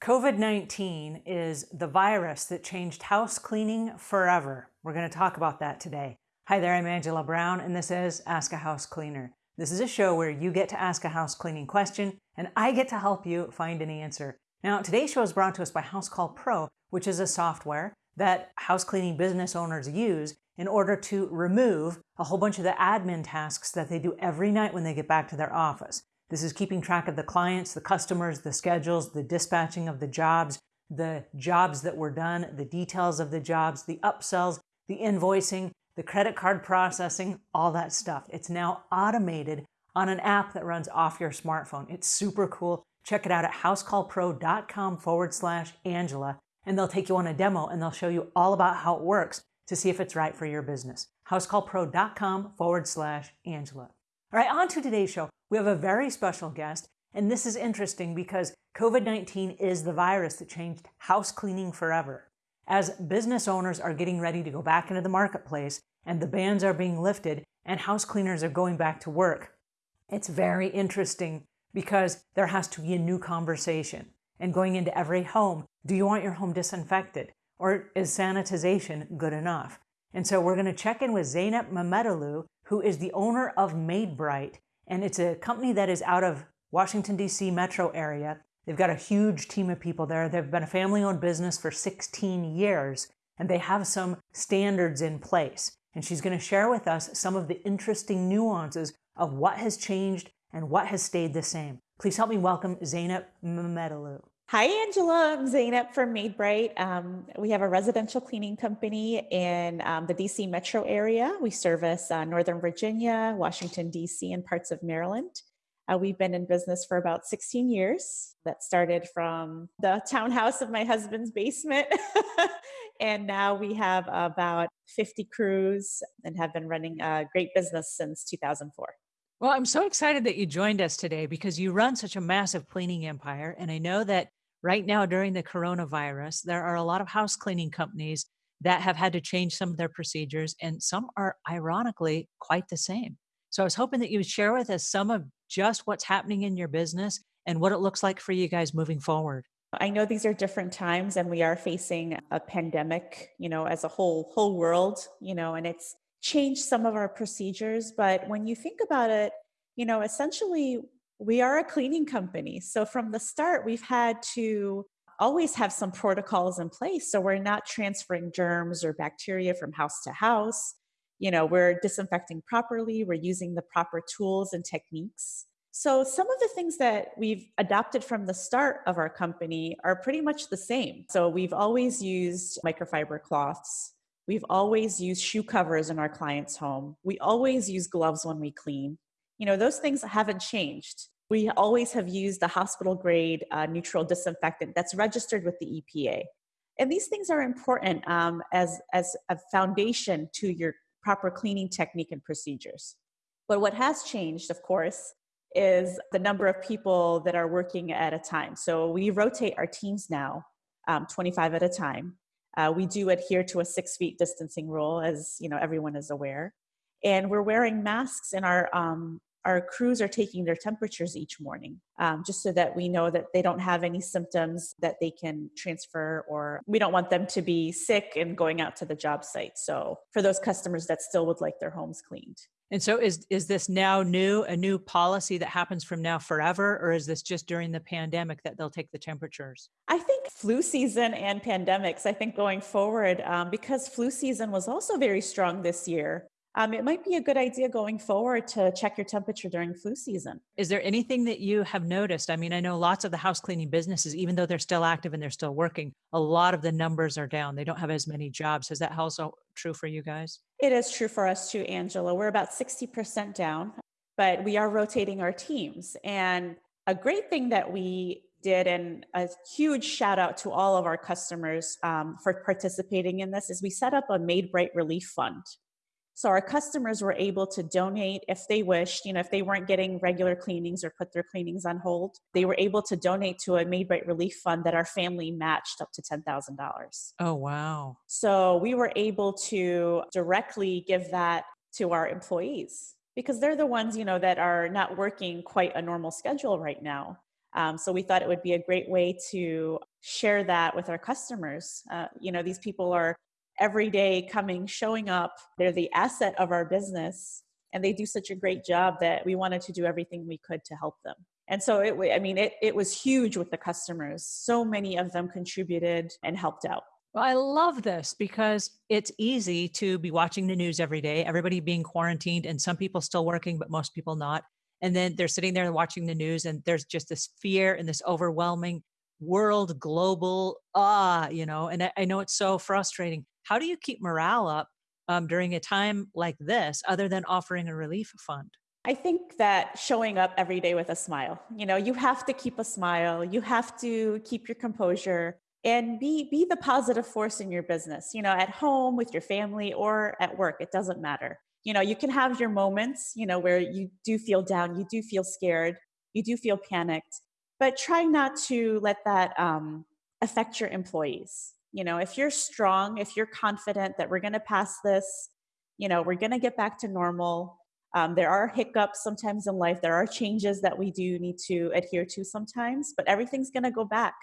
COVID 19 is the virus that changed house cleaning forever. We're going to talk about that today. Hi there, I'm Angela Brown, and this is Ask a House Cleaner. This is a show where you get to ask a house cleaning question, and I get to help you find an answer. Now, today's show is brought to us by Housecall Pro, which is a software that house cleaning business owners use in order to remove a whole bunch of the admin tasks that they do every night when they get back to their office. This is keeping track of the clients, the customers, the schedules, the dispatching of the jobs, the jobs that were done, the details of the jobs, the upsells, the invoicing, the credit card processing, all that stuff. It's now automated on an app that runs off your smartphone. It's super cool. Check it out at housecallpro.com forward slash Angela, and they'll take you on a demo and they'll show you all about how it works to see if it's right for your business. housecallpro.com forward slash Angela. All right, on to today's show. We have a very special guest, and this is interesting because COVID 19 is the virus that changed house cleaning forever. As business owners are getting ready to go back into the marketplace, and the bans are being lifted and house cleaners are going back to work. It's very interesting because there has to be a new conversation. And going into every home, do you want your home disinfected? Or is sanitization good enough? And so we're going to check in with Zeynep Mehmetalu, who is the owner of MaidBright, And it's a company that is out of Washington, D.C. metro area. They've got a huge team of people there. They've been a family owned business for 16 years, and they have some standards in place and she's going to share with us some of the interesting nuances of what has changed and what has stayed the same. Please help me welcome Zeynep Mehmetalu. Hi, Angela. I'm Zeynep from MaidBright. Um, we have a residential cleaning company in um, the DC metro area. We service uh, Northern Virginia, Washington, DC, and parts of Maryland. Uh, we've been in business for about 16 years. That started from the townhouse of my husband's basement. and now we have about 50 crews and have been running a great business since 2004. Well, I'm so excited that you joined us today because you run such a massive cleaning empire. And I know that right now during the coronavirus, there are a lot of house cleaning companies that have had to change some of their procedures, and some are ironically quite the same. So I was hoping that you would share with us some of just what's happening in your business and what it looks like for you guys moving forward. I know these are different times and we are facing a pandemic, you know, as a whole whole world, you know, and it's changed some of our procedures, but when you think about it, you know, essentially we are a cleaning company. So from the start we've had to always have some protocols in place. So we're not transferring germs or bacteria from house to house. You know we're disinfecting properly. We're using the proper tools and techniques. So some of the things that we've adopted from the start of our company are pretty much the same. So we've always used microfiber cloths. We've always used shoe covers in our clients home. We always use gloves when we clean you know those things haven't changed we always have used a hospital grade uh, neutral disinfectant that's registered with the epa and these things are important um, as as a foundation to your proper cleaning technique and procedures. But what has changed, of course, is the number of people that are working at a time. So we rotate our teams now, um, 25 at a time. Uh, we do adhere to a six feet distancing rule, as you know everyone is aware, and we're wearing masks in our um, our crews are taking their temperatures each morning um, just so that we know that they don't have any symptoms that they can transfer or we don't want them to be sick and going out to the job site. So for those customers that still would like their homes cleaned. And so is is this now new a new policy that happens from now forever or is this just during the pandemic that they'll take the temperatures? I think flu season and pandemics i think going forward um, because flu season was also very strong this year um, it might be a good idea going forward to check your temperature during flu season. Is there anything that you have noticed? I mean, I know lots of the house cleaning businesses, even though they're still active and they're still working, a lot of the numbers are down. They don't have as many jobs. Is that also true for you guys? It is true for us too, Angela. We're about 60% down, but we are rotating our teams. And a great thing that we did and a huge shout out to all of our customers um, for participating in this is we set up a MaidBright relief fund so our customers were able to donate if they wished, you know, if they weren't getting regular cleanings or put their cleanings on hold, they were able to donate to a MaidBright Relief Fund that our family matched up to $10,000. Oh, wow. So we were able to directly give that to our employees because they're the ones, you know, that are not working quite a normal schedule right now. Um, so we thought it would be a great way to share that with our customers. Uh, you know, these people are every day coming, showing up. They're the asset of our business, and they do such a great job that we wanted to do everything we could to help them. And so it, I mean, it, it was huge with the customers. So many of them contributed and helped out. Well, I love this because it's easy to be watching the news every day, everybody being quarantined, and some people still working, but most people not. And then they're sitting there watching the news, and there's just this fear and this overwhelming world, global, ah, you know, and I, I know it's so frustrating. How do you keep morale up um, during a time like this, other than offering a relief fund? I think that showing up every day with a smile, you know, you have to keep a smile, you have to keep your composure and be be the positive force in your business, you know, at home with your family or at work, it doesn't matter. You know, you can have your moments, you know, where you do feel down, you do feel scared, you do feel panicked, but try not to let that um, affect your employees. You know, if you're strong, if you're confident that we're going to pass this, you know, we're going to get back to normal, um, there are hiccups sometimes in life. There are changes that we do need to adhere to sometimes, but everything's going to go back.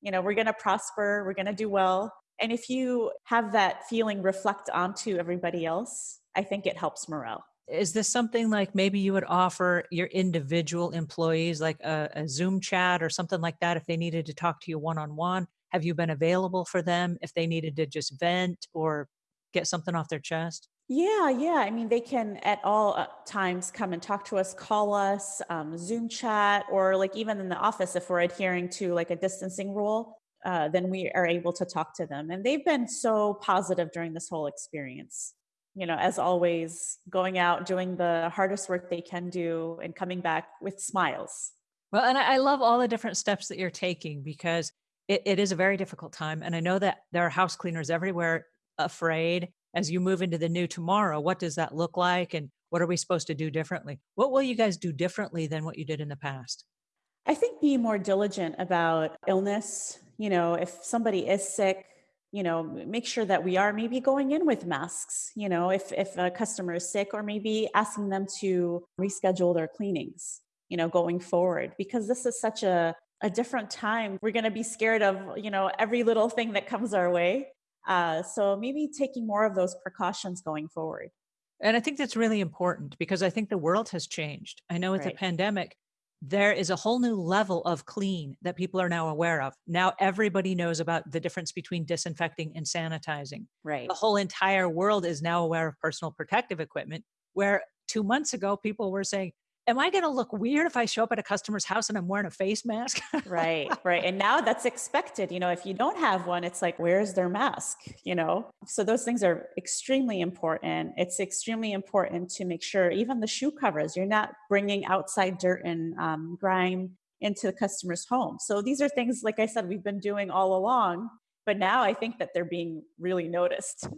You know, we're going to prosper, we're going to do well. And if you have that feeling reflect onto everybody else, I think it helps morale. Is this something like maybe you would offer your individual employees like a, a Zoom chat or something like that if they needed to talk to you one on one? Have you been available for them if they needed to just vent or get something off their chest? Yeah, yeah. I mean, they can at all uh, times come and talk to us, call us, um, Zoom chat, or like even in the office, if we're adhering to like a distancing rule, uh, then we are able to talk to them. And they've been so positive during this whole experience. You know, as always, going out, doing the hardest work they can do, and coming back with smiles. Well, and I love all the different steps that you're taking because it, it is a very difficult time. And I know that there are house cleaners everywhere afraid as you move into the new tomorrow, what does that look like? And what are we supposed to do differently? What will you guys do differently than what you did in the past? I think be more diligent about illness. You know, if somebody is sick, you know, make sure that we are maybe going in with masks, you know, if, if a customer is sick, or maybe asking them to reschedule their cleanings, you know, going forward, because this is such a, a different time. We're going to be scared of, you know, every little thing that comes our way. Uh, so maybe taking more of those precautions going forward. And I think that's really important because I think the world has changed. I know with right. the pandemic, there is a whole new level of clean that people are now aware of. Now everybody knows about the difference between disinfecting and sanitizing. Right. The whole entire world is now aware of personal protective equipment, where two months ago people were saying, am I going to look weird if I show up at a customer's house and I'm wearing a face mask? right, right. And now that's expected. You know, if you don't have one, it's like, where's their mask? You know, so those things are extremely important. It's extremely important to make sure, even the shoe covers, you're not bringing outside dirt and um, grime into the customer's home. So these are things, like I said, we've been doing all along. But now I think that they're being really noticed.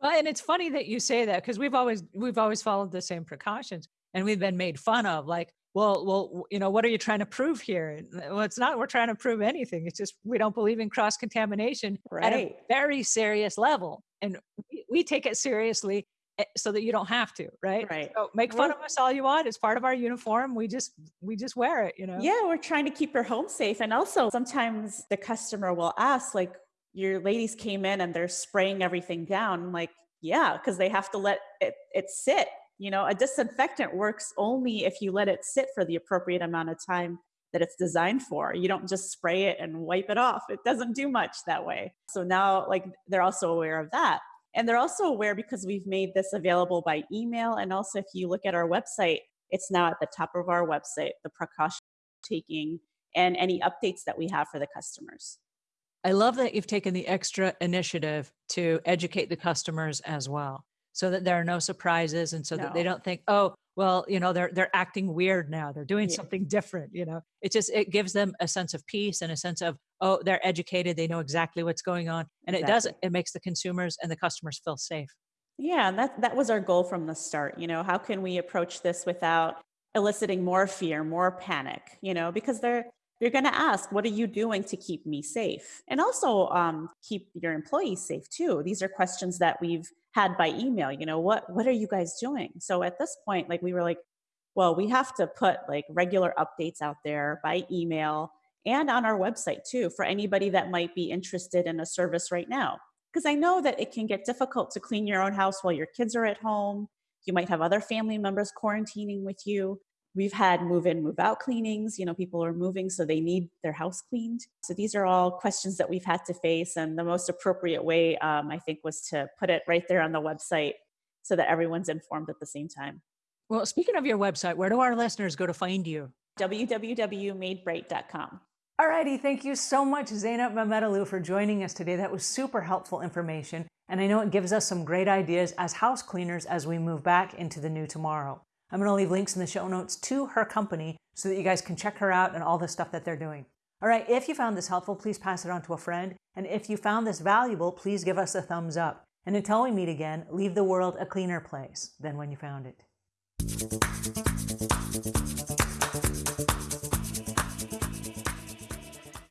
Well, and it's funny that you say that because we've always we've always followed the same precautions and we've been made fun of like well well you know what are you trying to prove here? Well it's not we're trying to prove anything. It's just we don't believe in cross contamination right. at a very serious level and we, we, take it seriously eh, so that you don't have to right? Right. So make fun we're, of us all you want. It's part of our uniform. We just we just wear it you know? Yeah we're trying to keep your home safe and also sometimes the customer will ask like your ladies came in and they're spraying everything down. Like yeah because they have to let it, it sit you know, a disinfectant works only if you let it sit for the appropriate amount of time that it's designed for. You don't just spray it and wipe it off. It doesn't do much that way. So now, like, they're also aware of that. And they're also aware because we've made this available by email. And also, if you look at our website, it's now at the top of our website, the precaution taking and any updates that we have for the customers. I love that you've taken the extra initiative to educate the customers as well so that there are no surprises and so no. that they don't think oh well you know they're they're acting weird now. They're doing yeah. something different you know? It just it gives them a sense of peace and a sense of oh they're educated. They know exactly what's going on. And exactly. it does it makes the consumers and the customers feel safe. Yeah that that was our goal from the start you know? How can we approach this without eliciting more fear more panic you know? Because there you're going to ask, what are you doing to keep me safe? And also um, keep your employees safe too. These are questions that we've had by email. You know, what what are you guys doing? So at this point, like we were like, well, we have to put like regular updates out there by email and on our website too for anybody that might be interested in a service right now. Because I know that it can get difficult to clean your own house while your kids are at home. You might have other family members quarantining with you. We've had move in, move out cleanings. You know, people are moving, so they need their house cleaned. So these are all questions that we've had to face. And the most appropriate way, um, I think, was to put it right there on the website so that everyone's informed at the same time. Well, speaking of your website, where do our listeners go to find you? www.maidbright.com. All righty. thank you so much, Zeynep Mehmetalu, for joining us today. That was super helpful information, and I know it gives us some great ideas as house cleaners as we move back into the new tomorrow. I'm going to leave links in the show notes to her company so that you guys can check her out and all the stuff that they're doing. All right, if you found this helpful, please pass it on to a friend. And if you found this valuable, please give us a thumbs up. And until we meet again, leave the world a cleaner place than when you found it.